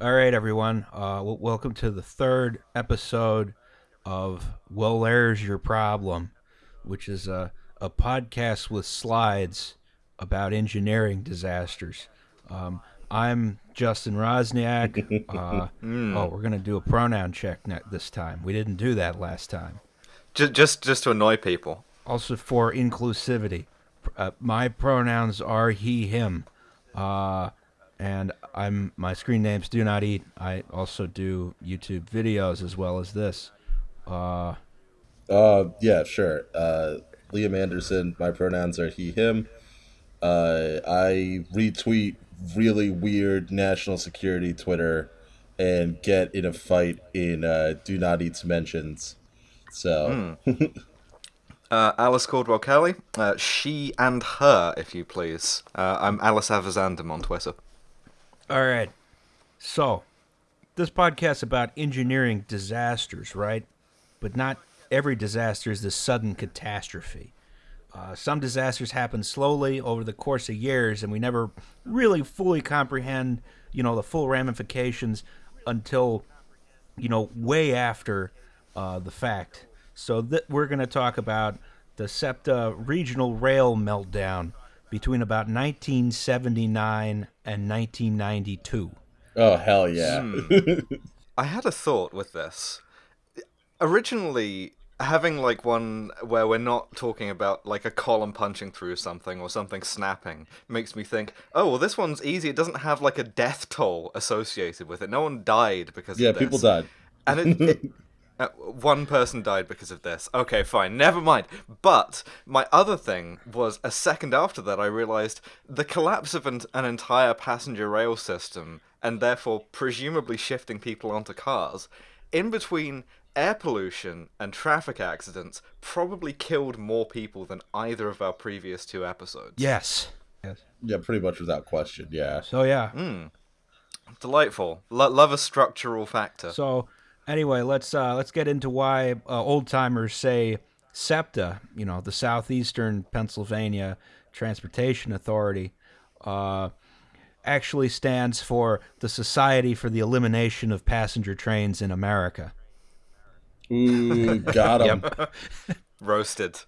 All right, everyone. Uh, welcome to the third episode of Well, There's Your Problem, which is a, a podcast with slides about engineering disasters. Um, I'm Justin Roczniak. Uh, Oh, we're going to do a pronoun check this time. We didn't do that last time. Just, just, just to annoy people. Also, for inclusivity, uh, my pronouns are he, him. Uh, and I'm my screen name's Do Not Eat. I also do YouTube videos as well as this. Uh, Uh, yeah, sure. Uh, Liam Anderson. My pronouns are he, him. Uh, I retweet really weird national security Twitter and get in a fight in uh, Do Not Eat's mentions. So, Uh, Alice Caldwell Kelly. Uh, she and her, if you please. Uh, I'm Alice Avizandum on Twitter. All right. So, this podcast about engineering disasters, right? But not every disaster is the sudden catastrophe. Uh, some disasters happen slowly over the course of years, and we never really fully comprehend, you know, the full ramifications until, you know, way after uh, the fact. So th- we're going to talk about the SEPTA regional rail meltdown between about 1979 and 1992. oh hell yeah. Hmm. I had a thought with this. Originally, having like one where we're not talking about like a column punching through something or something snapping makes me think, oh, well, this one's easy. It doesn't have like a death toll associated with it. No one died because yeah, of this. people died. And it, it, uh, one person died because of this. Okay, fine, never mind. But my other thing was a second after that, I realized the collapse of an, an entire passenger rail system, and therefore presumably shifting people onto cars, in between air pollution and traffic accidents, probably killed more people than either of our previous two episodes. Yes. Yes. Yeah, pretty much without question. Yeah. So yeah. Delightful. Lo- love a structural factor. So anyway, let's uh, let's get into why uh, old timers say SEPTA, you know, the Southeastern Pennsylvania Transportation Authority, uh, actually stands for the Society for the Elimination of Passenger Trains in America. Ooh, got him. Roasted.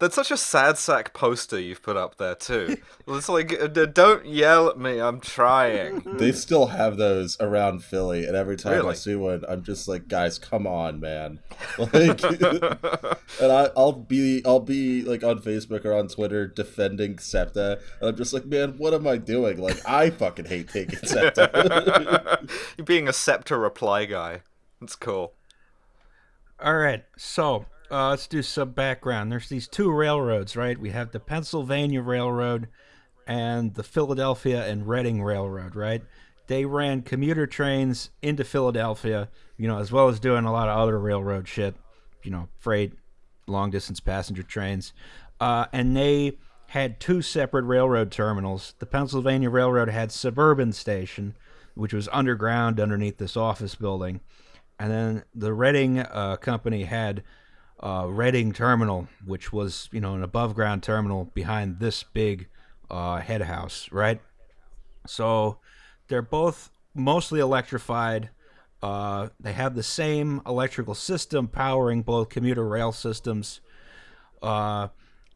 That's such a sad sack poster you've put up there too. It's like, uh, don't yell at me. I'm trying. They still have those around Philly, and every time I see one, I'm just like, guys, come on, man. Like, and I, I'll be, I'll be like on Facebook or on Twitter defending SEPTA, and I'm just like, man, what am I doing? Like, I fucking hate taking SEPTA. You're being a SEPTA reply guy. That's cool. All right, so uh, let's do some background. There's these two railroads, right? We have the Pennsylvania Railroad and the Philadelphia and Reading Railroad, right? They ran commuter trains into Philadelphia, you know, as well as doing a lot of other railroad shit, you know, freight, long distance passenger trains. Uh, and they had two separate railroad terminals. The Pennsylvania Railroad had Suburban Station, which was underground underneath this office building. And then the Reading uh, company had uh, Reading Terminal, which was you know an above ground terminal behind this big uh, head house, right? So they're both mostly electrified. Uh, they have the same electrical system powering both commuter rail systems, uh,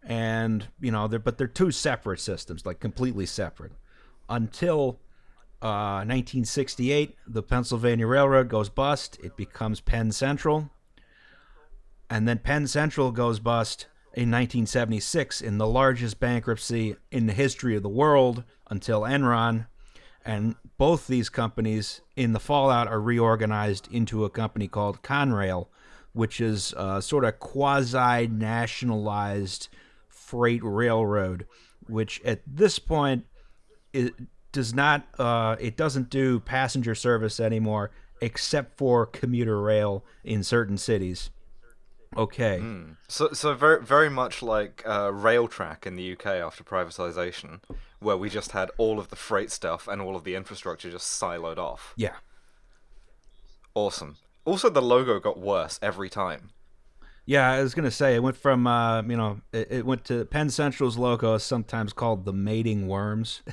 and you know they're but they're two separate systems, like completely separate, until uh, 1968, the Pennsylvania Railroad goes bust. It becomes Penn Central. And then Penn Central goes bust in 1976 in the largest bankruptcy in the history of the world until Enron. And both these companies in the fallout are reorganized into a company called Conrail, which is uh, sort of quasi nationalized freight railroad, which at this point it does not uh, it doesn't do passenger service anymore except for commuter rail in certain cities. Okay. So, so very, very much like uh, Railtrack in the UK after privatization, where we just had all of the freight stuff and all of the infrastructure just siloed off. Yeah. Awesome. Also, the logo got worse every time. Yeah, I was gonna say it went from uh, you know it, it went to Penn Central's logo sometimes called the mating worms.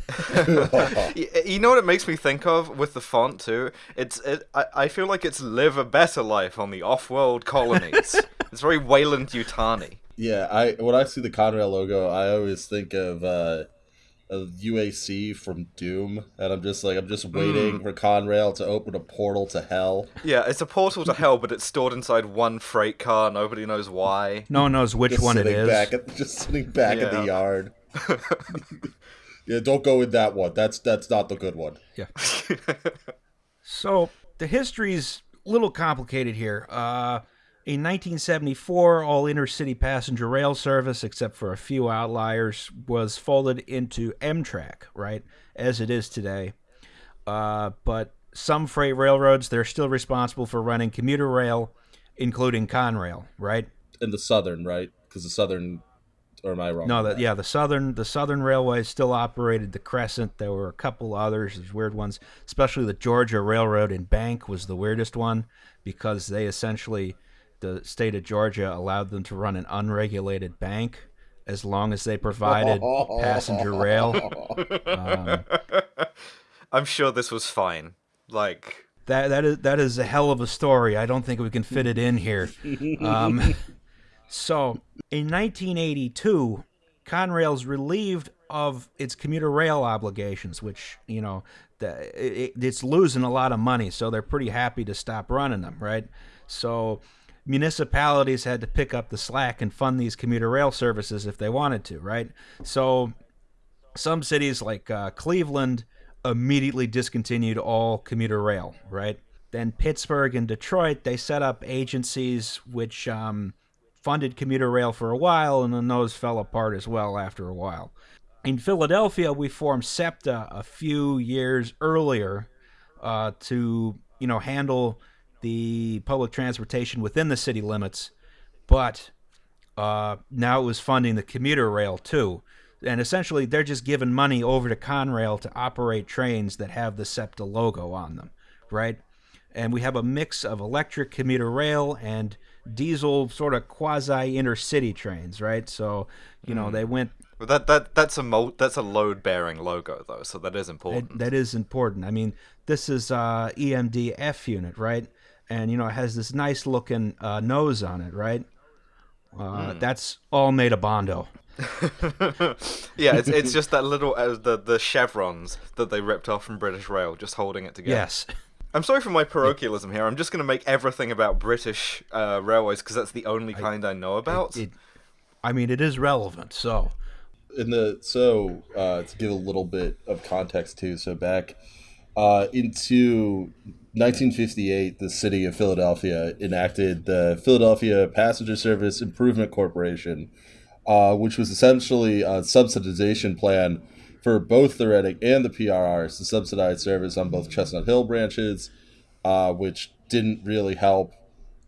You know what it makes me think of with the font too? It's it, I, I feel like it's live a better life on the off-world colonies. it's very Weyland-Yutani. Yeah, I when I see the Conrail logo, I always think of uh, of UAC from Doom, and I'm just like I'm just waiting for Conrail to open a portal to hell. Yeah, it's a portal to hell, but it's stored inside one freight car. Nobody knows why. No one knows which Just one it sitting back at, just sitting back in the yard. yeah, don't go in that one. That's that's not the good one. Yeah. so the history's a little complicated here. Uh, in 1974, all intercity passenger rail service, except for a few outliers, was folded into Amtrak, right, as it is today. Uh, but some freight railroads, they're still responsible for running commuter rail, including Conrail, right? In the southern, right? Because the southern, or am I wrong? No, yeah, the southern the Southern Railway still operated the Crescent. There were a couple others, there's weird ones, especially the Georgia Railroad and Bank was the weirdest one because they essentially the state of Georgia allowed them to run an unregulated bank as long as they provided passenger rail. Um, I'm sure this was fine. Like, that that is that is a hell of a story. I don't think we can fit it in here. Um, so in 1982, Conrail's relieved of its commuter rail obligations, which you know the, it, it's losing a lot of money, so they're pretty happy to stop running them, right? So municipalities had to pick up the slack and fund these commuter rail services if they wanted to, right? So some cities like uh, Cleveland immediately discontinued all commuter rail, right? Then Pittsburgh and Detroit, they set up agencies which um, funded commuter rail for a while, and then those fell apart as well after a while. In Philadelphia, we formed SEPTA a few years earlier uh, to, you know, handle the public transportation within the city limits, but uh, now it was funding the commuter rail too. And essentially, they're just giving money over to Conrail to operate trains that have the SEPTA logo on them, right? And we have a mix of electric commuter rail and diesel sort of quasi intercity trains, right? So, you know, they went but that that that's a mo- that's a load-bearing logo though, so that is important. that, that is important. I mean, this is uh, EMD F unit, right? And you know, it has this nice looking uh, nose on it, right? Uh, That's all made of Bondo. yeah, it's it's just that little uh, the the chevrons that they ripped off from British Rail, just holding it together. Yes. I'm sorry for my parochialism here. I'm just going to make everything about British uh, railways because that's the only kind I know about. It, I mean, it is relevant. So, in the so uh, to give a little bit of context too so back uh, into 1958 the city of philadelphia enacted the philadelphia passenger service improvement corporation uh, which was essentially a subsidization plan for both the reading and the prrs to subsidize service on both chestnut hill branches uh, which didn't really help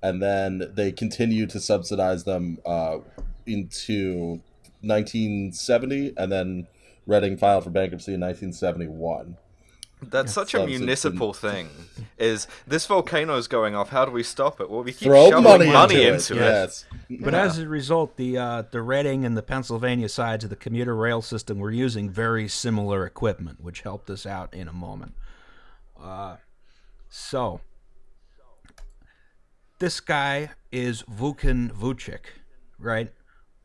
and then they continued to subsidize them uh, into 1970, and then Reading filed for bankruptcy in 1971. That's such a Subs- it's municipal thing. Is this volcano is going off? How do we stop it? Well, we keep Throw shoving money, money, into, into it. it. Yes. but as a result, the uh, the Reading and the Pennsylvania sides of the commuter rail system were using very similar equipment, which helped us out in a moment. Uh, so, this guy is Vukan Vuchic, right?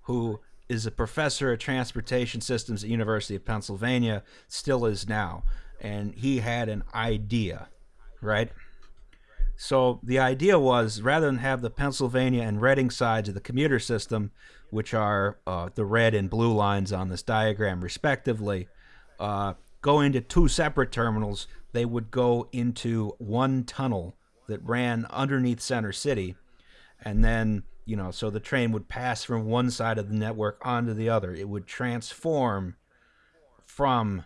Who is a professor of transportation systems at University of Pennsylvania, still is now, and he had an idea, right? So the idea was rather than have the Pennsylvania and Reading sides of the commuter system, which are uh, the red and blue lines on this diagram respectively, uh, go into two separate terminals, they would go into one tunnel that ran underneath Center City, and then you know, so the train would pass from one side of the network onto the other. It would transform from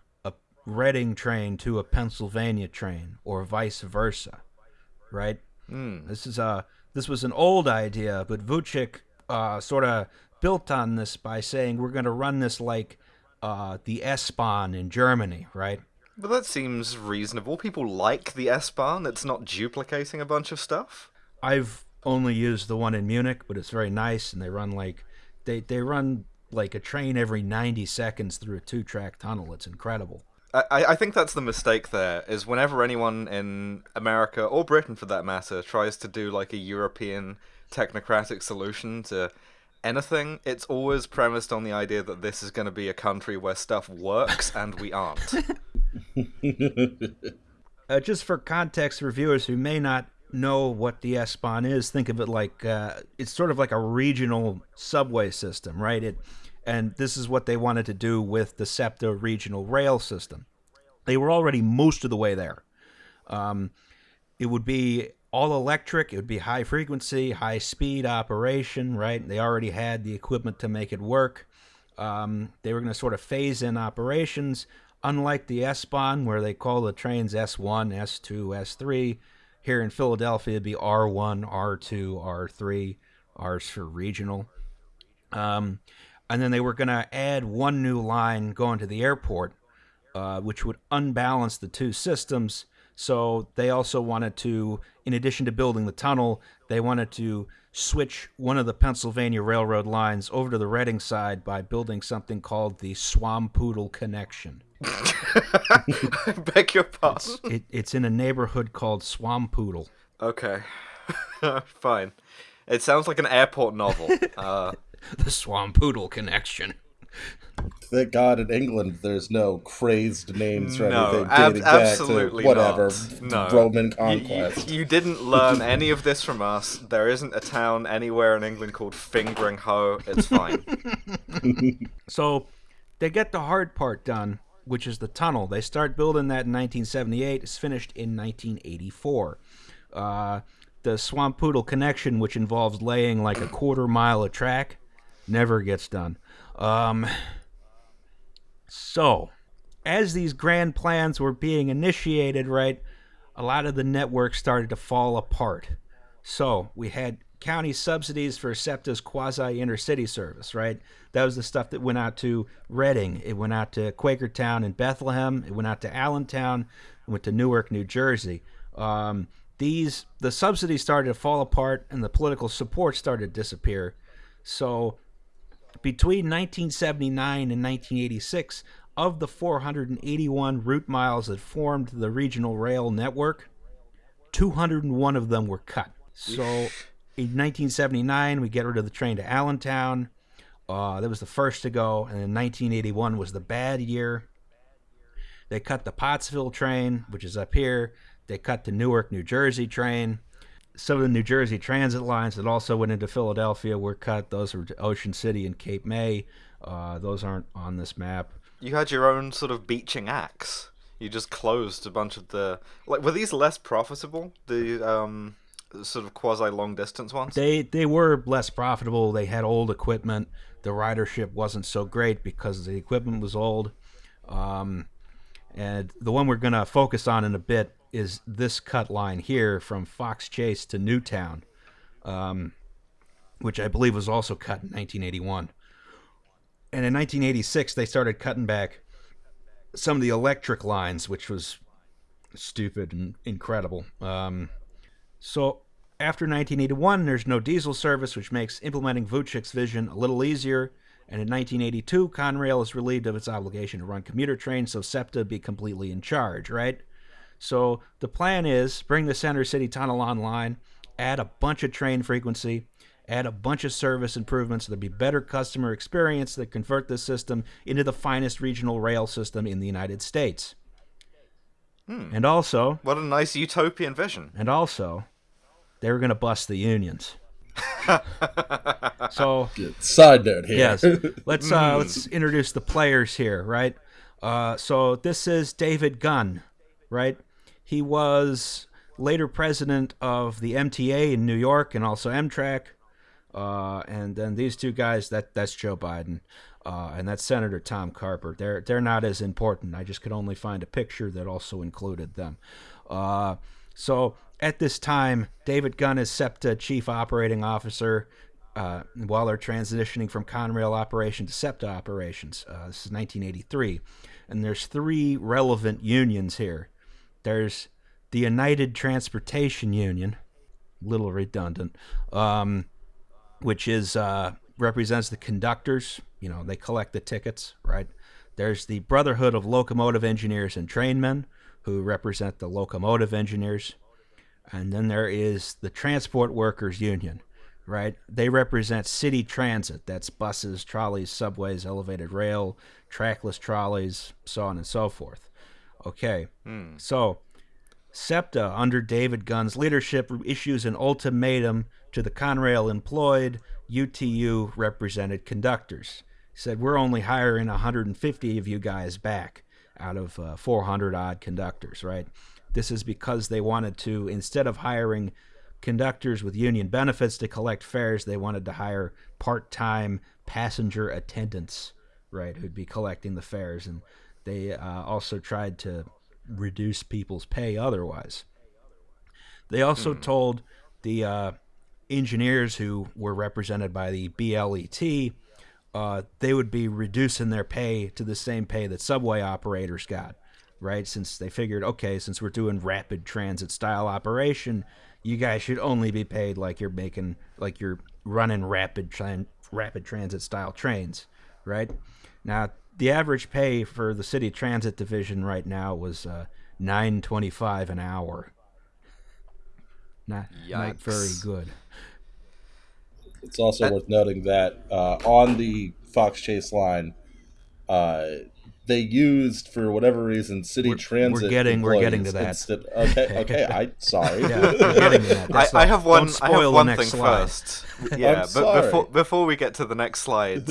Reading train to a Pennsylvania train, or vice versa right? This is a this was an old idea, but Vuchic uh, sort of built on this by saying we're going to run this like uh, the S-Bahn in Germany, right? But that seems reasonable. People like the S-Bahn. It's not duplicating a bunch of stuff. I've only used the one in Munich, but it's very nice, and they run like they they run like a train every 90 seconds through a two track tunnel. It's incredible. I, I think that's the mistake there is whenever anyone in America or Britain for that matter tries to do like a European technocratic solution to anything, it's always premised on the idea that this is going to be a country where stuff works and we aren't. Uh, just for context for viewers who may not know what the S-Bahn is, think of it like uh, it's sort of like a regional subway system, right? It, and this is what they wanted to do with the SEPTA regional rail system. They were already most of the way there. Um, it would be all electric. It would be high frequency, high speed operation, right? They already had the equipment to make it work. Um, they were going to sort of phase in operations, unlike the S-Bahn, where they call the trains S1, S2, S3. Here in Philadelphia, it'd be R1, R2, R3. R's for regional. Um, and then they were going to add one new line going to the airport, uh, which would unbalance the two systems. So they also wanted to, in addition to building the tunnel, they wanted to switch one of the Pennsylvania Railroad lines over to the Reading side by building something called the Swampoodle Connection. I beg your pardon. It, it's in a neighborhood called Swampoodle. Okay, fine. It sounds like an airport novel. Uh, The Swampoodle Connection. Thank God in England there's no crazed names for No, anything ab- dating back absolutely to whatever not. No. Roman you, you, conquest. you didn't learn any of this from us. There isn't a town anywhere in England called Fingringhoe. It's fine. So they get the hard part done, which is the tunnel. They start building that in 1978. It's finished in 1984. Uh, the Swampoodle connection, which involves laying like a quarter mile of track, never gets done. Um, so, as these grand plans were being initiated, right, a lot of the network started to fall apart. So, we had county subsidies for SEPTA's quasi intercity service, right? That was the stuff that went out to Reading, it went out to Quakertown and Bethlehem, it went out to Allentown, it went to Newark, New Jersey. Um, these the subsidies started to fall apart and the political support started to disappear. So between 1979 and 1986, of the 481 route miles that formed the regional rail network, 201 of them were cut. So in 1979, we get rid of the train to Allentown. Uh, that was the first to go, and then 1981 was the bad year. They cut the Pottsville train, which is up here. They cut the Newark, New Jersey train. Some of the New Jersey transit lines that also went into Philadelphia were cut. Those were Ocean City and Cape May. Uh, those aren't on this map. You had your own sort of Beeching axe. You just closed a bunch of the like. Were these less profitable? The um, sort of quasi long distance ones. They they were less profitable. They had old equipment. The ridership wasn't so great because the equipment was old. Um, and the one we're going to focus on in a bit is this cut line here from Fox Chase to Newtown, um, which I believe was also cut in 1981. And in 1986, they started cutting back some of the electric lines, which was stupid and incredible. Um, so after 1981, there's no diesel service, which makes implementing Vuchic's vision a little easier. And in 1982, Conrail is relieved of its obligation to run commuter trains, so SEPTA be completely in charge, right? So the plan is bring the Center City Tunnel online, add a bunch of train frequency, add a bunch of service improvements. There'll be better customer experience that convert this system into the finest regional rail system in the United States. And also, What a nice utopian vision. and also, they were going to bust the unions. so Side note here. yes, let's uh, let's introduce the players here, right? Uh, so this is David Gunn, right? He was later president of the MTA in New York and also Amtrak. Uh, and then these two guys, that that's Joe Biden, uh, and that's Senator Tom Carper. They're they're not as important. I just could only find a picture that also included them. Uh, so at this time, David Gunn is SEPTA chief operating officer. Uh, while they're transitioning from Conrail operation to SEPTA operations, uh, this is 1983, and there's three relevant unions here. There's the United Transportation Union, little redundant, um, which is uh, represents the conductors. You know, they collect the tickets, right? There's the Brotherhood of Locomotive Engineers and Trainmen, who represent the locomotive engineers. And then there is the Transport Workers Union, right? They represent city transit. That's buses, trolleys, subways, elevated rail, trackless trolleys, so on and so forth. Okay. So, SEPTA, under David Gunn's leadership, issues an ultimatum to the Conrail employed UTU represented conductors. He said, We're only hiring 150 of you guys back out of uh, 400 odd conductors, right? This is because they wanted to, instead of hiring conductors with union benefits to collect fares, they wanted to hire part time passenger attendants, right, who'd be collecting the fares. And they uh, also tried to reduce people's pay otherwise. They also told the uh, engineers who were represented by the BLET uh, they would be reducing their pay to the same pay that subway operators got, right? Since they figured, okay, since we're doing rapid transit style operation, you guys should only be paid like you're making, like you're running rapid tran- rapid transit style trains, right? Now, the average pay for the city transit division right now was uh, nine twenty five an hour. Not not very good. It's also worth noting that uh, on the Fox Chase line, uh, they used for whatever reason city We're- we're transit. getting- we're getting to that. instead- okay, okay. I sorry. Yeah, we're getting to that. I, That's I like- have one. I have spoil one thing slide. first. Yeah, but sorry. before before we get to the next slide,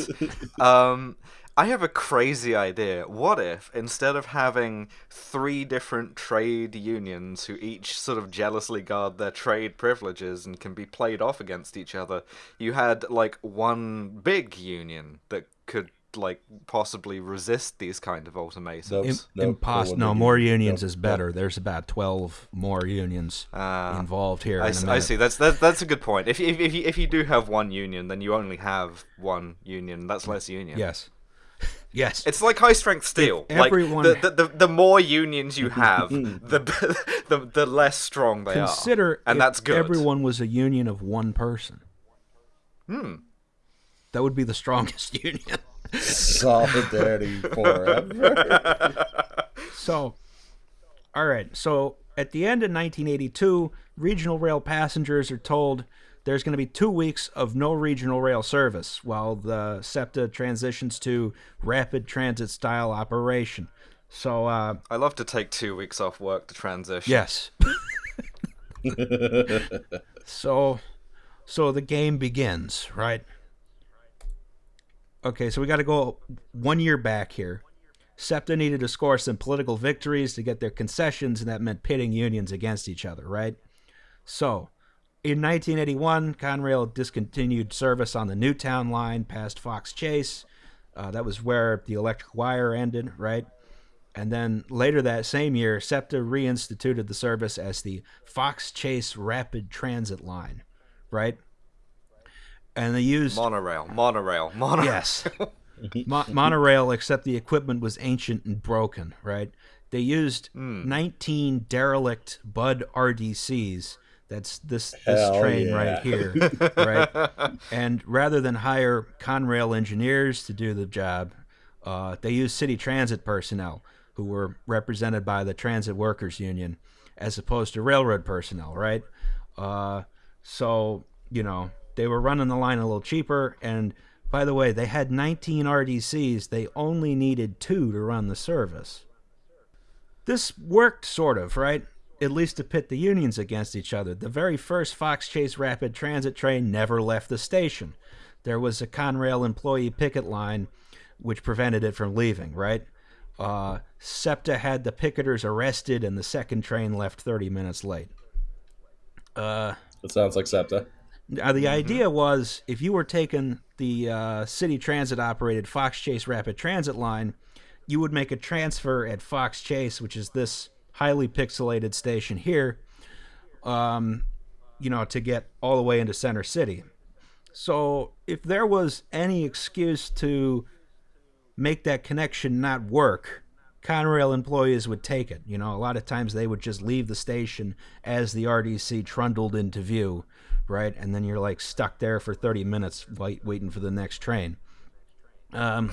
um, I have a crazy idea. What if instead of having three different trade unions who each sort of jealously guard their trade privileges and can be played off against each other, you had like one big union that could like possibly resist these kind of ultimatums? Nope. Im- Nope, there impos- no, more unions. unions Nope, is better. There's about twelve more unions Ah. involved here. I, in s- a I see. That's that, that's a good point. If, if if you if you do have one union, then you only have one union. That's less union. Yes, yes. It's like high strength steel. If like everyone- the, the, the the more unions you have, the the the less strong they Consider are, and if that's good. Everyone was a union of one person. Hmm. That would be the strongest union. Solidarity forever. So, all right. So at the end of 1982, regional rail passengers are told there's going to be two weeks of no regional rail service while the SEPTA transitions to rapid transit style operation. So, uh, I love to take two weeks off work to transition. yes. so, so the game begins, right? Okay, so we got to go one year back here. SEPTA needed to score some political victories to get their concessions, and that meant pitting unions against each other, right? So, in 1981, Conrail discontinued service on the Newtown line past Fox Chase. Uh, that was where the electric wire ended, right? And then later that same year, SEPTA reinstituted the service as the Fox Chase Rapid Transit Line, right? And they used Monorail, monorail, monorail. Yes. Mo- monorail, except the equipment was ancient and broken, right? They used Hmm. 19 derelict Bud RDCs. That's this this Hell train yeah. right here, right? And rather than hire Conrail engineers to do the job, uh, they used city transit personnel who were represented by the Transit Workers Union, as opposed to railroad personnel, right? Uh, so you know they were running the line a little cheaper, and by the way, they had 19 RDCs. They only needed two to run the service. This worked sort of, right? At least to pit the unions against each other. The very first Fox Chase Rapid Transit train never left the station. There was a Conrail employee picket line which prevented it from leaving, right? Uh, SEPTA had the picketers arrested, and the second train left 30 minutes late. Uh, That sounds like SEPTA. Now, the idea was if you were taking the uh, city transit operated Fox Chase Rapid Transit line, you would make a transfer at Fox Chase, which is this highly pixelated station here, um, you know, to get all the way into Center City. So if there was any excuse to make that connection not work, Conrail employees would take it. You know, a lot of times they would just leave the station as the RDC trundled into view, right? And then you're like stuck there for 30 minutes wait, waiting for the next train. Um,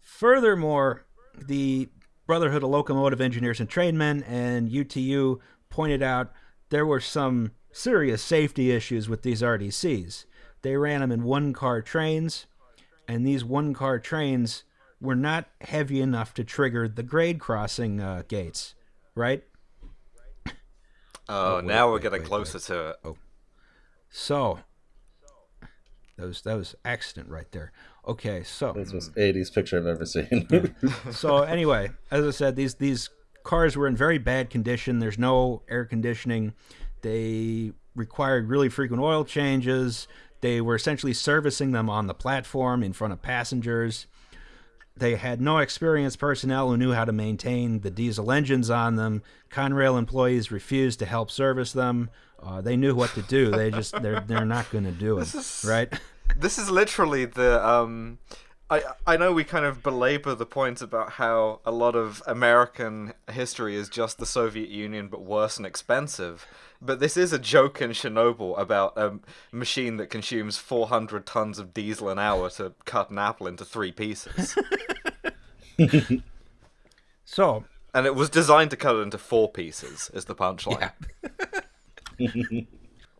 furthermore, the Brotherhood of Locomotive Engineers and Trainmen and UTU pointed out there were some serious safety issues with these RDCs. They ran them in one car trains, and these one car trains were not heavy enough to trigger the grade crossing uh, gates, right? Oh, wait, now we're wait, getting wait, closer to it. Oh. So that was that was accident right there. Okay, so This was 80s picture I've ever seen. so anyway, as I said, these these cars were in very bad condition. There's no air conditioning. They required really frequent oil changes. They were essentially servicing them on the platform in front of passengers. They had no experienced personnel who knew how to maintain the diesel engines on them. Conrail employees refused to help service them. Uh, they knew what to do. They just they're they're not going to do it, right? This is literally the um I I know we kind of belabor the point about how a lot of American history is just the Soviet Union but worse and expensive. But this is a joke in Chernobyl about a machine that consumes 400 tons of diesel an hour to cut an apple into three pieces. So and it was designed to cut it into four pieces, is the punchline.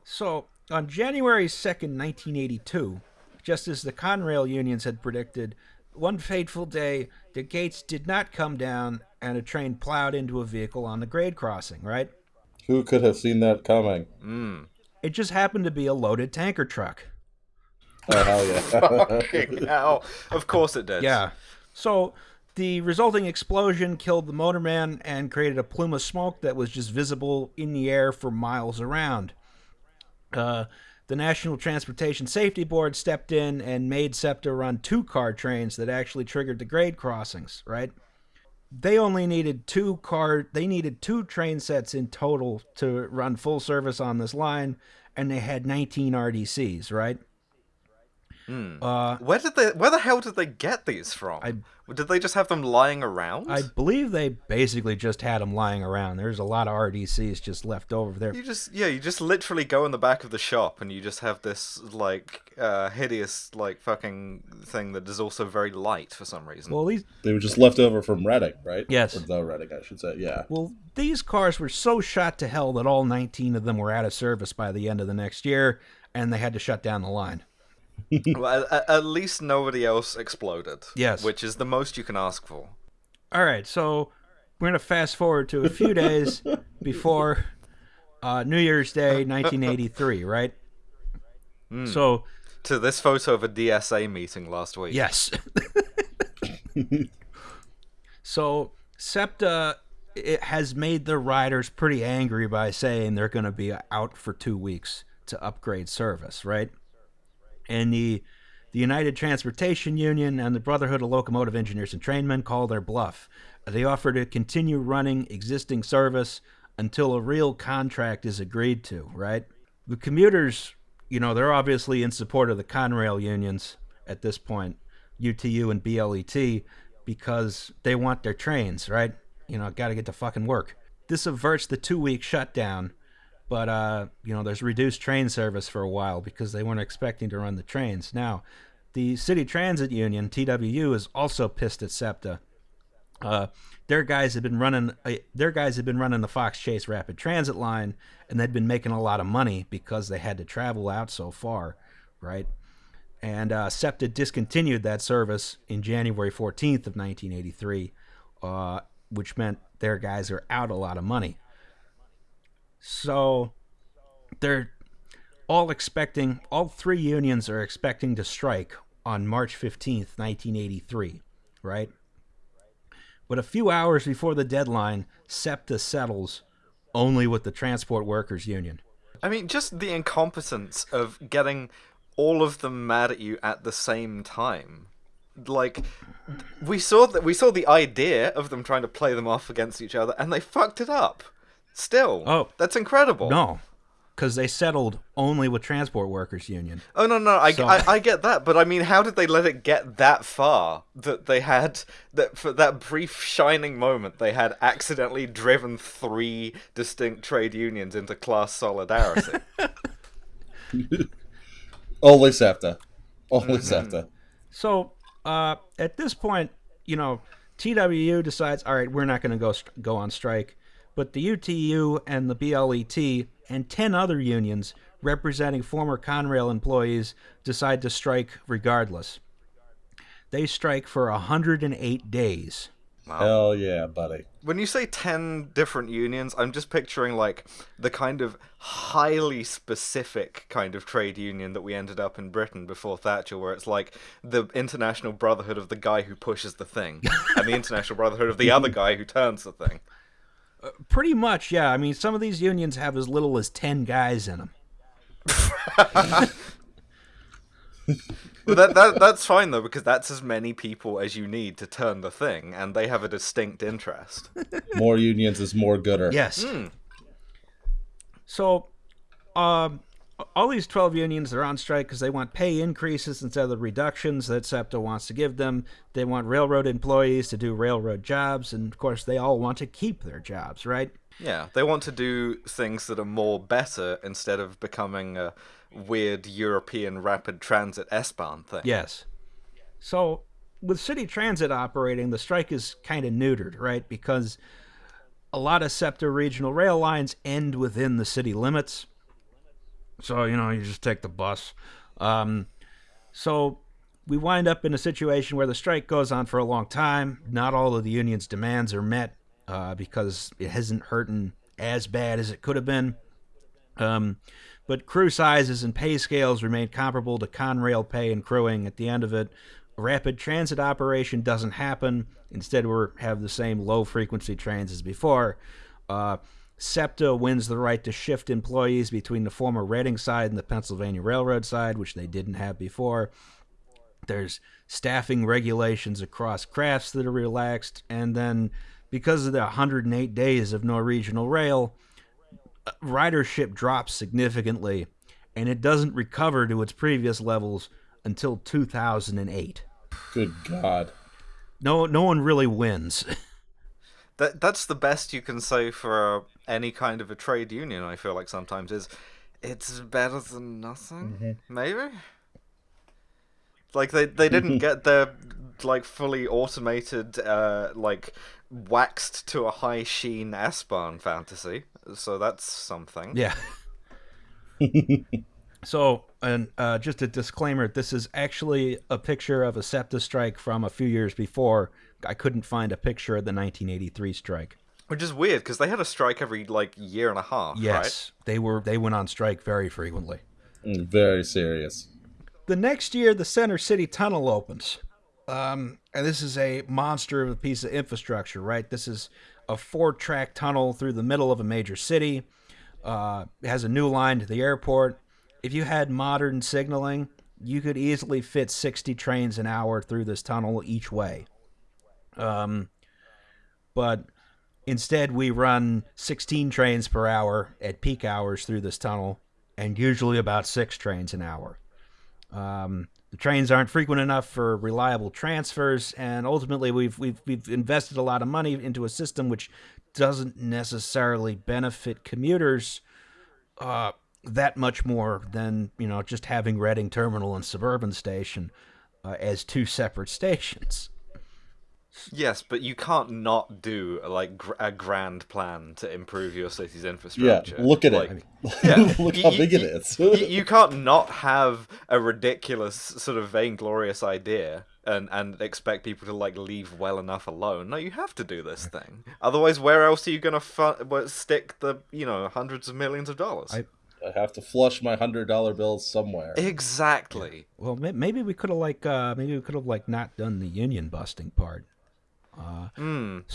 So, on January 2nd, 1982, just as the Conrail unions had predicted, one fateful day, the gates did not come down and a train plowed into a vehicle on the grade crossing, right? Who could have seen that coming? It just happened to be a loaded tanker truck. Oh, hell yeah. Fucking hell. Of course it did. Yeah. So, the resulting explosion killed the motorman and created a plume of smoke that was just visible in the air for miles around. Uh, the National Transportation Safety Board stepped in and made SEPTA run two car trains that actually triggered the grade crossings, right? They only needed two car they needed two train sets in total to run full service on this line and they had 19 RDCs, right? Uh, Where did they? Where the hell did they get these from? I- did they just have them lying around? I believe they basically just had them lying around. There's a lot of RDCs just left over there. You just yeah, you just literally go in the back of the shop and you just have this like uh, hideous like fucking thing that is also very light for some reason. Well, these they were just left over from Reading, right? Yes. Or the Reading, I should say. Yeah. well these cars were so shot to hell that all 19 of them were out of service by the end of the next year, and they had to shut down the line. well, at, at least nobody else exploded. Yes. which is the most you can ask for. All right, so we're gonna fast forward to a few days before uh, New Year's Day, 1983, right? So To this photo of a DSA meeting last week. Yes. so SEPTA it has made the riders pretty angry by saying they're going to be out for two weeks to upgrade service, right? And the the United Transportation Union and the Brotherhood of Locomotive Engineers and Trainmen call their bluff. They offer to continue running existing service until a real contract is agreed to, right? The commuters, you know, they're obviously in support of the Conrail unions at this point, UTU and BLET, because they want their trains, right? You know, got to get to fucking work. This averts the two week shutdown, but, uh, you know, there's reduced train service for a while because they weren't expecting to run the trains. Now, the City Transit Union, TWU, is also pissed at SEPTA. Uh, their guys had been running. Uh, their guys had been running the Fox Chase Rapid Transit line, and they'd been making a lot of money because they had to travel out so far, right? And uh, SEPTA discontinued that service in January 14th of 1983, uh, which meant their guys are out a lot of money. So they're all expecting. All three unions are expecting to strike on March 15th, 1983, right? But a few hours before the deadline, SEPTA settles only with the Transport Workers Union. I mean, just the incompetence of getting all of them mad at you at the same time. Like, we saw that we saw the idea of them trying to play them off against each other, and they fucked it up. Still, Oh. that's incredible. No, because they settled only with transport workers union. Oh no, no, I, So- I, I get that, but I mean, how did they let it get that far? That they had that for that brief shining moment, they had accidentally driven three distinct trade unions into class solidarity. Only SEPTA. Only after. So uh, at this point, you know, TWU decides, all right, we're not going to go st- go on strike, but the UTU and the BLET and ten other unions representing former Conrail employees decide to strike regardless. They strike for 108 days. Hell yeah, buddy. when you say ten different unions, I'm just picturing like the kind of highly specific kind of trade union that we ended up in Britain before Thatcher, where it's like the International Brotherhood of the guy who pushes the thing, and the International Brotherhood of the other guy who turns the thing. Pretty much, yeah. I mean, some of these unions have as little as 10 guys in them. But that, that that's fine though because that's as many people as you need to turn the thing, and they have a distinct interest. More unions is more gooder. Yes. So, um, all these 12 unions are on strike because they want pay increases instead of the reductions that SEPTA wants to give them. They want railroad employees to do railroad jobs, and of course, they all want to keep their jobs, right? Yeah, they want to do things that are more better instead of becoming a weird European rapid transit S-Bahn thing. Yes. So, with city transit operating, the strike is kind of neutered, right? Because a lot of SEPTA regional rail lines end within the city limits. So, you know, you just take the bus. Um, so, we wind up in a situation where the strike goes on for a long time. Not all of the union's demands are met uh, because it hasn't hurting as bad as it could have been. Um, but crew sizes and pay scales remain comparable to Conrail pay and crewing. At the end of it, rapid transit operation doesn't happen. Instead, we have the same low frequency trains as before. Uh, SEPTA wins the right to shift employees between the former Reading side and the Pennsylvania Railroad side, which they didn't have before. There's staffing regulations across crafts that are relaxed, and then because of the 108 days of no regional rail, ridership drops significantly, and it doesn't recover to its previous levels until 2008. Good God. No, no one really wins. That that's the best you can say for uh, any kind of a trade union. I feel like sometimes is it's better than nothing. Maybe. Like they they didn't get their like fully automated uh like waxed to a high sheen S-Bahn fantasy. So that's something. Yeah. so, and uh, just a disclaimer: this is actually a picture of a SEPTA strike from a few years before. I couldn't find a picture of the 1983 strike. Which is weird because they had a strike every like year and a half, right? Yes, they were. They went on strike very frequently. Mm, Very serious. The next year, the Center City Tunnel opens. Um, and this is a monster of a piece of infrastructure, right? This is a four track tunnel through the middle of a major city. Uh, it has a new line to the airport. If you had modern signaling, you could easily fit 60 trains an hour through this tunnel each way. Um, but instead, we run 16 trains per hour at peak hours through this tunnel, and usually about six trains an hour. Um, the trains aren't frequent enough for reliable transfers, and ultimately, we've we've we've invested a lot of money into a system which doesn't necessarily benefit commuters uh, that much more than you know just having Reading Terminal and Suburban Station uh, as two separate stations. Yes, but you can't not do like gr- a grand plan to improve your city's infrastructure. Yeah, infrastructure. look at Like, it. Yeah, look y- how y- big it y- is. y- you can't not have a ridiculous sort of vainglorious idea and and expect people to like leave well enough alone. No, you have to do this thing. Otherwise, where else are you gonna fu- wh- stick the you know hundreds of millions of dollars? I- I have to flush my hundred dollar bills somewhere. Exactly. Well, maybe we could have like uh, maybe we could have like not done the union busting part. Hmm.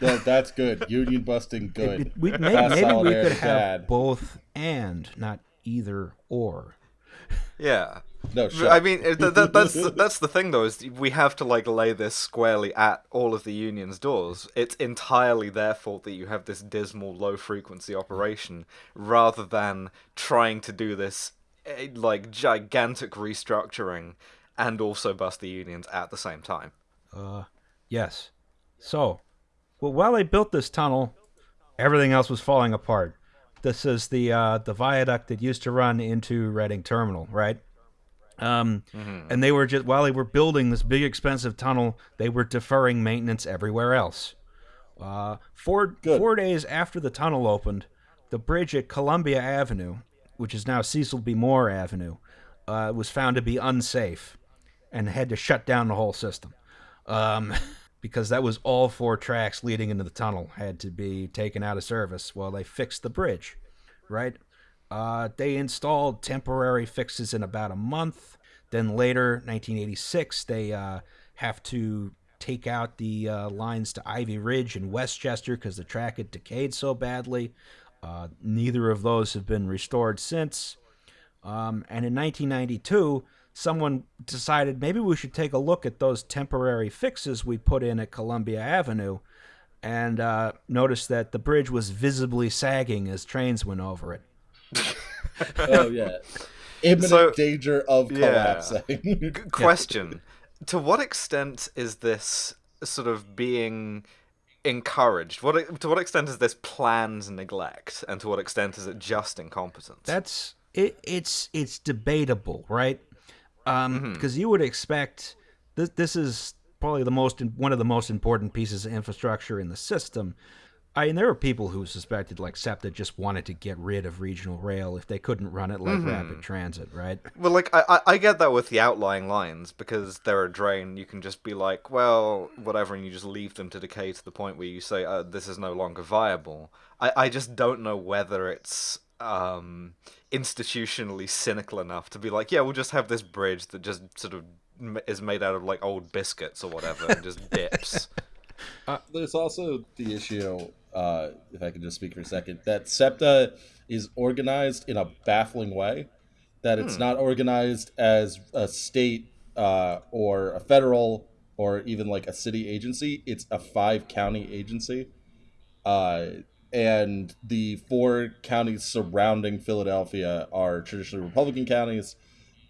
That- that's good. Union busting, good. It- we, maybe, maybe we solidarity could have bad. both and not either or. Yeah. No, shut I mean, th- th- that's that's the thing though is we have to like lay this squarely at all of the union's doors. It's entirely their fault that you have this dismal low frequency operation, rather than trying to do this eh, like gigantic restructuring and also bust the unions at the same time. Uh, yes. So, well, while they built this tunnel, everything else was falling apart. This is the uh, the viaduct that used to run into Reading Terminal, right? Um, and they were just while they were building this big expensive tunnel, they were deferring maintenance everywhere else. Uh, four Good. four days after the tunnel opened, the bridge at Columbia Avenue, which is now Cecil B. Moore Avenue, uh, was found to be unsafe, and had to shut down the whole system, um, because that was all four tracks leading into the tunnel had to be taken out of service while they fixed the bridge, right? Uh, they installed temporary fixes in about a month. Then later, 1986, they uh, have to take out the uh, lines to Ivy Ridge and West Chester because the track had decayed so badly. Uh, neither of those have been restored since. Um, and in 1992, someone decided maybe we should take a look at those temporary fixes we put in at Columbia Avenue and uh, noticed that the bridge was visibly sagging as trains went over it. oh yeah, imminent So- danger of Yeah. collapsing. Question: To what extent is this sort of being encouraged? What to what extent is this planned neglect, and to what extent is it just incompetence? That's it. It's it's debatable, right? Um, because you would expect this. This is probably the most one of the most important pieces of infrastructure in the system. I mean, there were people who suspected like SEPTA just wanted to get rid of regional rail if they couldn't run it like rapid transit, right? Well, like I, I I get that with the outlying lines because they're a drain. You can just be like, well, whatever, and you just leave them to decay to the point where you say, uh, this is no longer viable. I, I just don't know whether it's um, institutionally cynical enough to be like, yeah, we'll just have this bridge that just sort of is made out of like old biscuits or whatever and just dips. There's also the issue, uh, if I could just speak for a second, that SEPTA is organized in a baffling way. That it's not organized as a state uh, or a federal or even like a city agency. It's a five county agency. And the four counties surrounding Philadelphia are traditionally Republican counties,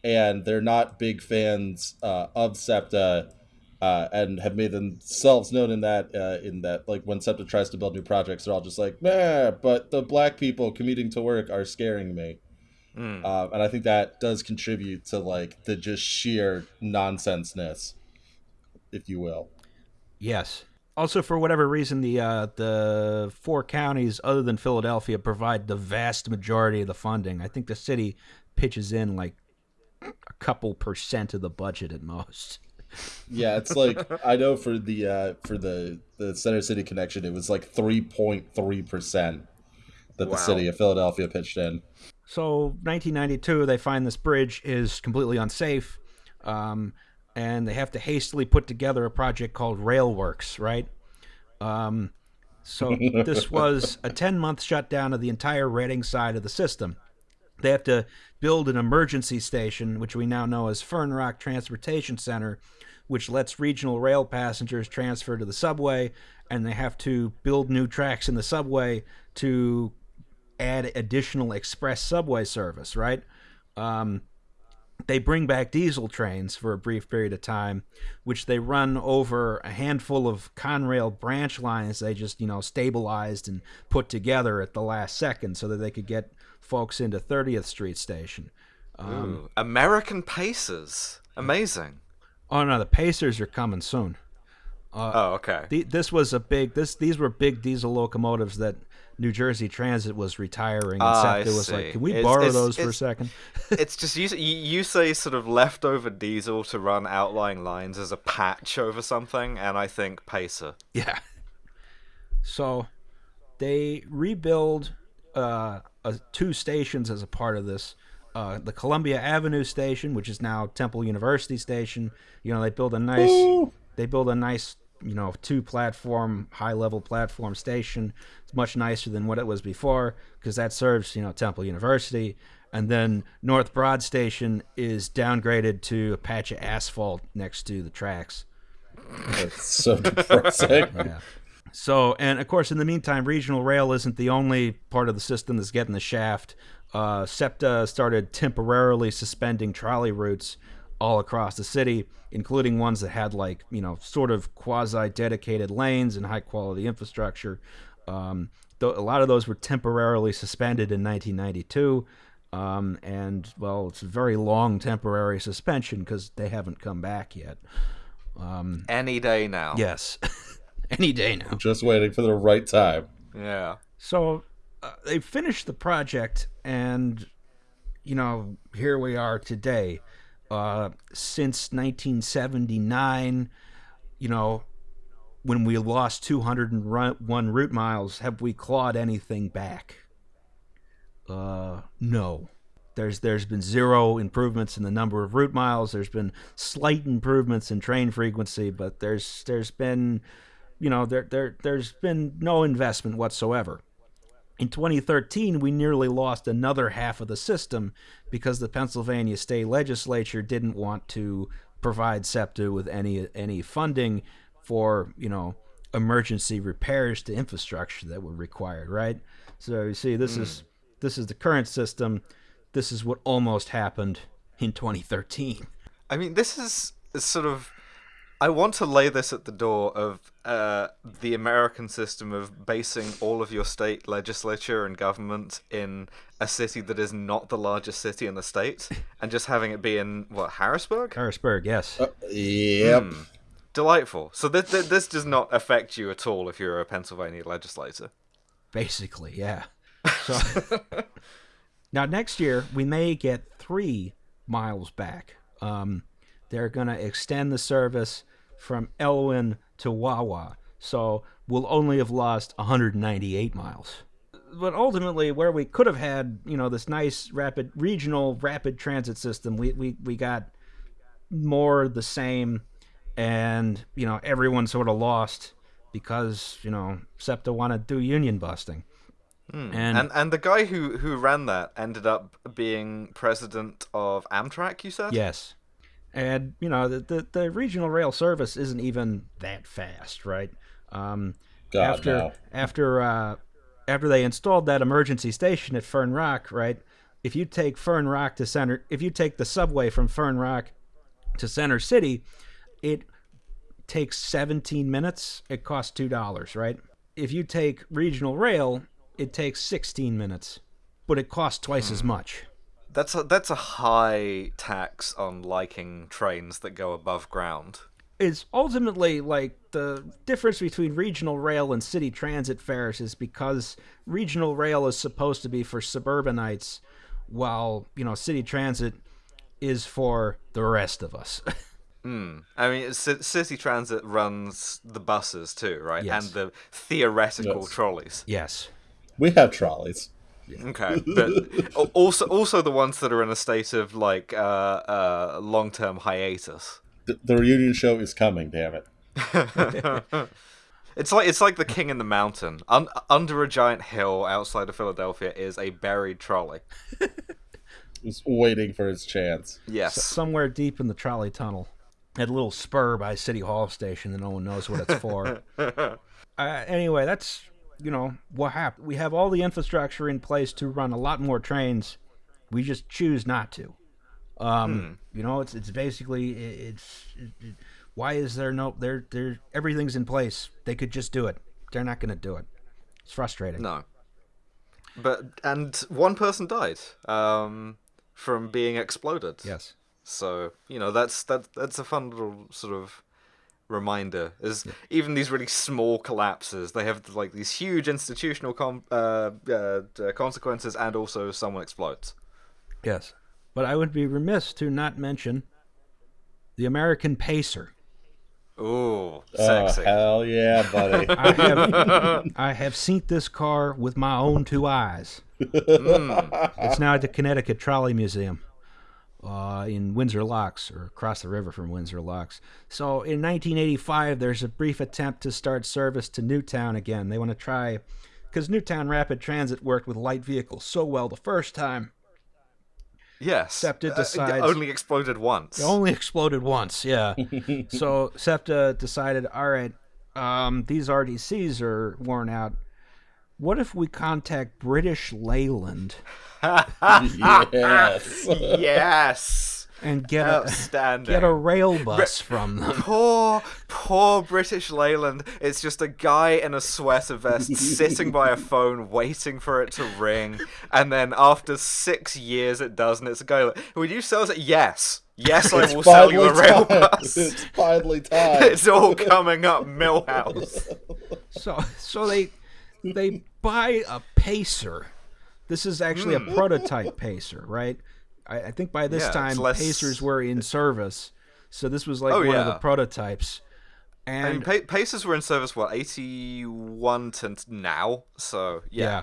and they're not big fans uh, of SEPTA uh, and have made themselves known in that uh, in that like when SEPTA tries to build new projects, they're all just like, "Nah," but the black people commuting to work are scaring me, Mm. uh, and I think that does contribute to like the just sheer nonsenseness, if you will. Yes. Also, for whatever reason, the uh, the four counties other than Philadelphia provide the vast majority of the funding. I think the city pitches in like a couple percent of the budget at most. Yeah, it's like I know for the uh, for the the Center City connection, it was like three point three percent that the city of Philadelphia pitched in. So, 1992, they find this bridge is completely unsafe, um, and they have to hastily put together a project called Railworks, right? Um, so, this was a 10 month shutdown of the entire Reading side of the system. They have to build an emergency station, which we now know as Fern Rock Transportation Center, which lets regional rail passengers transfer to the subway, and they have to build new tracks in the subway to add additional express subway service, right? Um, they bring back diesel trains for a brief period of time, which they run over a handful of Conrail branch lines they just, you know, stabilized and put together at the last second so that they could get folks into 30th Street Station. Um, Ooh, American Pacers. Amazing. Oh no, the Pacers are coming soon. Uh, oh, okay. The, this was a big this these were big diesel locomotives that New Jersey Transit was retiring and Ah, I SEPTA was see. like, "Can we It's- borrow it's- those for a it's- second? it's just you, you say sort of leftover diesel to run outlying lines as a patch over something, and I think Pacer. Yeah. So they rebuild uh, uh, two stations as a part of this. Uh, the Columbia Avenue station, which is now Temple University station. You know, they build a nice, Woo! they build a nice, you know, two platform, high level platform station. It's much nicer than what it was before because that serves, you know, Temple University. and then North Broad Station is downgraded to a patch of asphalt next to the tracks. It's so depressing. Yeah. So, and of course, in the meantime, regional rail isn't the only part of the system that's getting the shaft. Uh, SEPTA started temporarily suspending trolley routes all across the city, including ones that had like you know sort of quasi dedicated lanes and high quality infrastructure. Um, th- a lot of those were temporarily suspended in 1992. Um, and well, it's a very long temporary suspension because they haven't come back yet. Any day now. Yes, any day now. Just waiting for the right time. Yeah. So uh, they finished the project, and you know, here we are today. Uh, since 1979, you know, when we lost 201 route miles, have we clawed anything back? Uh, no. There's there's been zero improvements in the number of route miles. There's been slight improvements in train frequency, but there's there's been, you know, there there there's been no investment whatsoever. In 2013, we nearly lost another half of the system because the Pennsylvania state legislature didn't want to provide SEPTA with any any funding for you know emergency repairs to infrastructure that were required. Right. So you see, this is mm. this is the current system. This is what almost happened in 2013. I mean, this is is sort of. I want to lay this at the door of uh, the American system of basing all of your state legislature and government in a city that is not the largest city in the state, and just having it be in what Harrisburg. Harrisburg, yes. Yep. Delightful. So this this does not affect you at all if you're a Pennsylvania legislator. Basically, yeah. So now next year we may get three miles back. Um, they're going to extend the service from Elwyn to Wawa, so we'll only have lost 198 miles. But ultimately, where we could have had, you know, this nice rapid regional rapid transit system, we we, we got more the same, and you know everyone sort of lost because you know SEPTA wanted to do union busting. Hmm. And, And and the guy who who ran that ended up being president of Amtrak. You said. Yes. And, you know, the, the, the regional rail service isn't even that fast, right? Um, God, after no. after uh, after they installed that emergency station at Fern Rock, right? If you take Fern Rock to center, if you take the subway from Fern Rock to Center City, it takes 17 minutes. It costs two dollars, right? If you take regional rail, it takes 16 minutes, but it costs twice as much. That's a that's a high tax on liking trains that go above ground. It's ultimately like the difference between regional rail and city transit fares is because regional rail is supposed to be for suburbanites while you know city transit is for the rest of us hmm. I mean, C- City Transit runs the buses too, right? Yes. And the theoretical Yes. trolleys. yes We have trolleys. Okay, but also also the ones that are in a state of like uh, uh, long term hiatus. The, the reunion show is coming. Damn it. It's like it's like the King in the Mountain. Un- under a giant hill outside of Philadelphia is a buried trolley. Just waiting for his chance. Yes. somewhere deep in the trolley tunnel at a little spur by city hall station that no one knows what it's for uh, anyway that's you know what happened. We have all the infrastructure in place to run a lot more trains. We just choose not to. Um you know it's it's basically it's it, it, why is there no there there everything's in place. They could just do it. They're not going to do it. It's frustrating. No. But and one person died um, from being exploded. yes. So you know that's that that's a fun little sort of reminder. Is even these really small collapses, they have like these huge institutional com- uh, uh, uh, consequences, and also someone explodes. yes but i would be remiss to not mention the american pacer Ooh, Oh, sexy. hell yeah, buddy. I have I have seen this car with my own two eyes. It's now at the Connecticut Trolley Museum uh, in Windsor Locks, or across the river from Windsor Locks. So in 1985, there's a brief attempt to start service to Newtown again. They want to try, because Newtown Rapid Transit worked with light vehicles so well the first time, Yes. SEPTA Uh, it only exploded once. It only exploded once, yeah. so SEPTA decided, all right, um, these RDCs are worn out. What if we contact British Leyland yes. yes. and get a get a rail bus from them? Poor, poor British Leyland. It's just a guy in a sweater vest sitting by a phone waiting for it to ring. And then after six years it does, and it's a guy like, Would you sell it? Yes. Yes, I will sell you a rail time. bus. It's finally time. It's all coming up, Milhouse. So so they they buy a pacer. This is actually a prototype pacer, right? I, I think by this Hmm. Yeah, time less- pacers were in service, so this was like Oh, one of the prototypes. And mean, pa- Pacers were in service, what, 81 to now? So, yeah. yeah,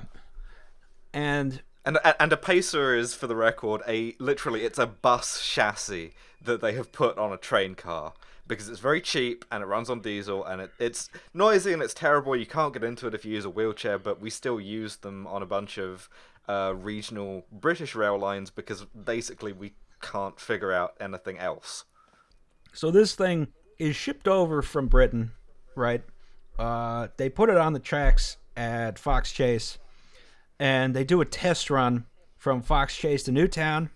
and And and a pacer is, for the record, a literally it's a bus chassis that they have put on a train car because it's very cheap and it runs on diesel and it, it's noisy and it's terrible. You can't get into it if you use a wheelchair, but we still use them on a bunch of uh, regional British rail lines because basically we can't figure out anything else. So this thing is shipped over from Britain, right? Uh, they put it on the tracks at Fox Chase, and they do a test run from Fox Chase to Newtown.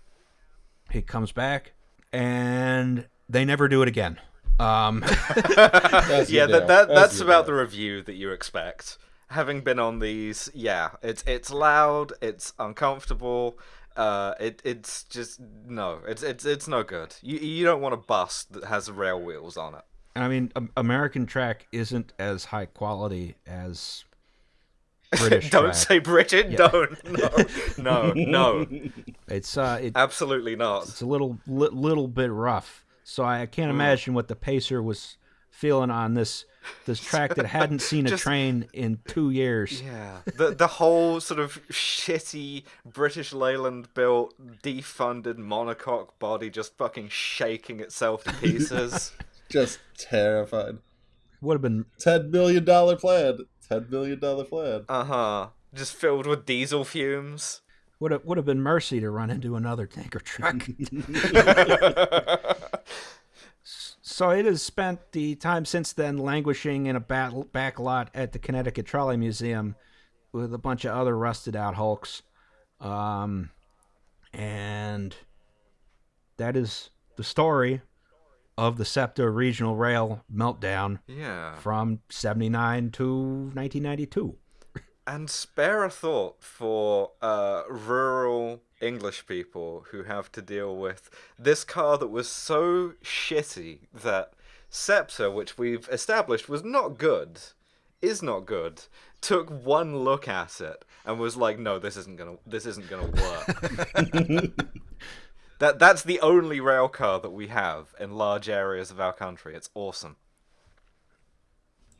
It comes back, and they never do it again. Um, yeah, that, that that's about the review that you expect. Having been on these, yeah, it's it's loud, it's uncomfortable. Uh, it it's just no, it's it's it's no good. You you don't want a bus that has rail wheels on it. I mean, American track isn't as high quality as British don't track. say Bridget. Don't. No, no, no. It's uh, it, Absolutely not. it's a little li- little bit rough. So I, can't imagine what the pacer was feeling on this this track that hadn't seen a Just- train in two years. Yeah, the the whole sort of shitty British Leyland built defunded monocoque body just fucking shaking itself to pieces. Just terrified. Would have been Ten million dollar plan. Ten million dollar plan. Uh huh. Just filled with diesel fumes. would have would have been mercy to run into another tanker truck. so it has spent the time since then languishing in a battle, back lot at the Connecticut Trolley Museum with a bunch of other rusted out hulks. Um, and that is the story of the SEPTA Regional Rail meltdown Yeah. from 79 to 1992. And spare a thought for uh, rural English people who have to deal with this car that was so shitty that SEPTA, which we've established was not good, is not good, took one look at it and was like, "No, this isn't gonna, this isn't gonna work." that that's the only rail car that we have in large areas of our country. It's awesome.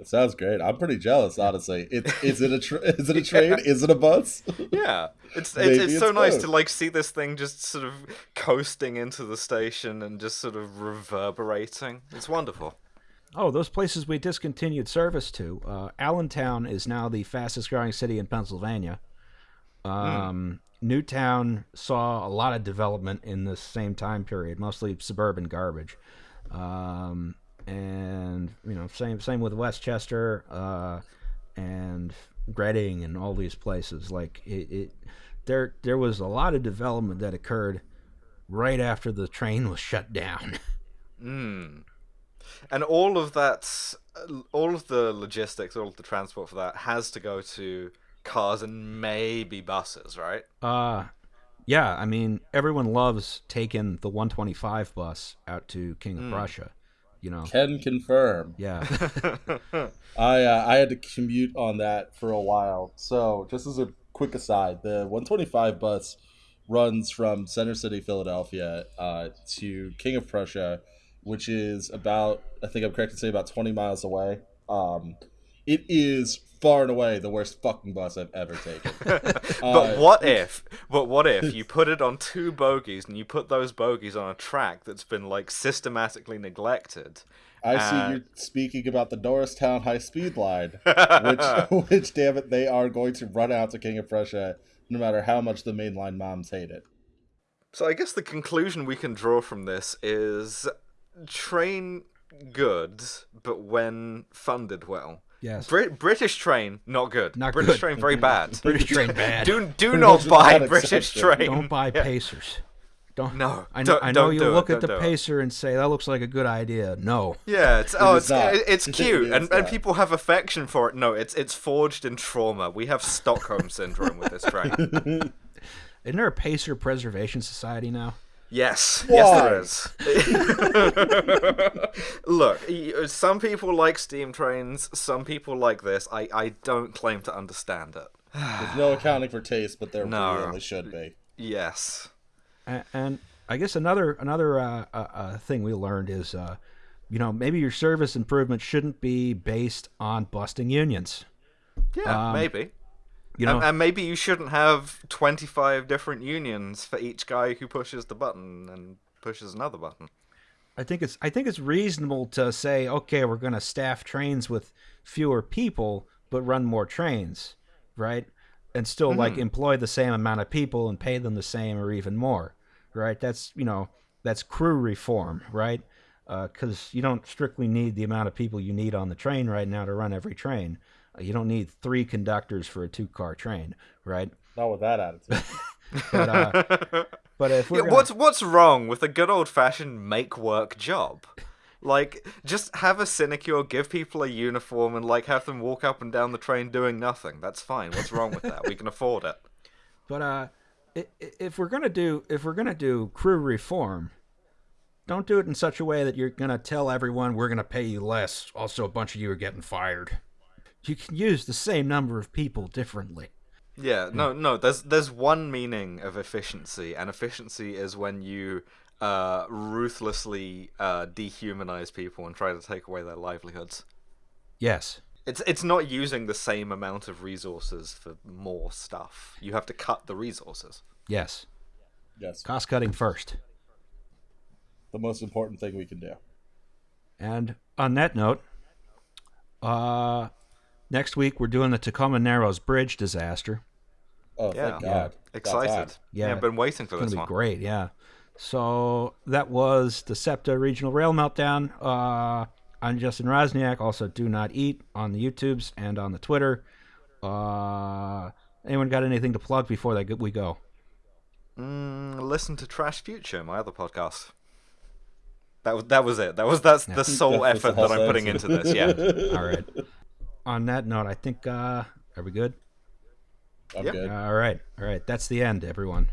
It sounds great. I'm pretty jealous, honestly. It, is it a tra- is it a train? Is it a bus? Yeah, it's it's, Maybe it's so it's nice to like see this thing just sort of coasting into the station and just sort of reverberating. It's wonderful. Oh, those places we discontinued service to. Uh, Allentown is now the fastest growing city in Pennsylvania. Um, Newtown saw a lot of development in the same time period, mostly suburban garbage. Um, and you know, same same with West Chester uh, and Reading and all these places. Like it, it, there there was a lot of development that occurred right after the train was shut down. Mm. And all of that, all of the logistics, all of the transport for that has to go to cars and maybe buses, right? Uh yeah, I mean everyone loves taking the 125 bus out to King of Prussia, you know. Can confirm. Yeah. I uh, I had to commute on that for a while. So just as a quick aside, the 125 bus runs from Center City, Philadelphia, uh, to King of Prussia, which is about I think I'm correct to say about 20 miles away. Um, it is far and away the worst fucking bus I've ever taken. But Uh, what if? But what if you put it on two bogies and you put those bogies on a track that's been like systematically neglected? I see you're speaking about the Norristown High Speed Line, which, which, damn it, they are going to run out to King of Prussia no matter how much the mainline moms hate it. So I guess the conclusion we can draw from this is train good, but when funded well. Yes. Brit- British train not good. Not British good. train very bad. British train bad. do do not buy not British train. Don't buy Yeah. Pacers. Don't. No, I know. I know you do it, look at the do it. Pacer and say that looks like a good idea. No. Yeah, it's oh, is it's it's cute, and, and people have affection for it. No, it's it's forged in trauma. We have Stockholm syndrome with this train. Isn't there a Pacer Preservation Society now? Yes, Why? yes, there is. Look, some people like steam trains. Some people like this. I I don't claim to understand it. There's no accounting for taste, but there No. really should be. Yes. And, and I guess another another uh, uh, uh, thing we learned is, uh, you know, maybe your service improvement shouldn't be based on busting unions. Yeah, Um, maybe. You know, and, and maybe you shouldn't have 25 different unions for each guy who pushes the button and pushes another button. I think it's I think it's reasonable to say, okay, we're going to staff trains with fewer people, but run more trains, right? And still like mm-hmm. employ the same amount of people and pay them the same or even more, right? That's you know that's crew reform, right? Uh, because you don't strictly need the amount of people you need on the train right now to run every train. You don't need three conductors for a two-car train, right? Not with that attitude. But uh, but if we're Yeah, gonna- what's what's wrong with a good old fashioned make work job? Like, just have a sinecure, give people a uniform, and like have them walk up and down the train doing nothing. That's fine. What's wrong with that? We can afford it. But uh, i- i- if we're gonna do if we're gonna do crew reform, don't do it in such a way that you're gonna tell everyone we're gonna pay you less. Also, a bunch of you are getting fired. You can use the same number of people differently. Yeah, no, no. There's there's one meaning of efficiency, and efficiency is when you uh, ruthlessly uh, dehumanize people and try to take away their livelihoods. Yes. It's it's not using the same amount of resources for more stuff. You have to cut the resources. Yes. yes, Cost cutting first. the most important thing we can do. And on that note, uh, next week we're doing the Tacoma Narrows Bridge disaster. Oh, Yeah, thank God. Excited. Yeah. Yeah, I've been waiting for It's this gonna be one. great, yeah. So that was the SEPTA Regional Rail Meltdown. Uh, I'm Justin Roczniak. Also, do not eat on the YouTubes and on the Twitter. Uh, anyone got anything to plug before that we go? Mm, listen to Trash Future, my other podcast. That was that was it. That was that's the sole That's effort whole that I'm putting into this. Yeah. All right. On that note, I think uh, are we good? I'm Yeah. good. All right, all right. That's the end, everyone.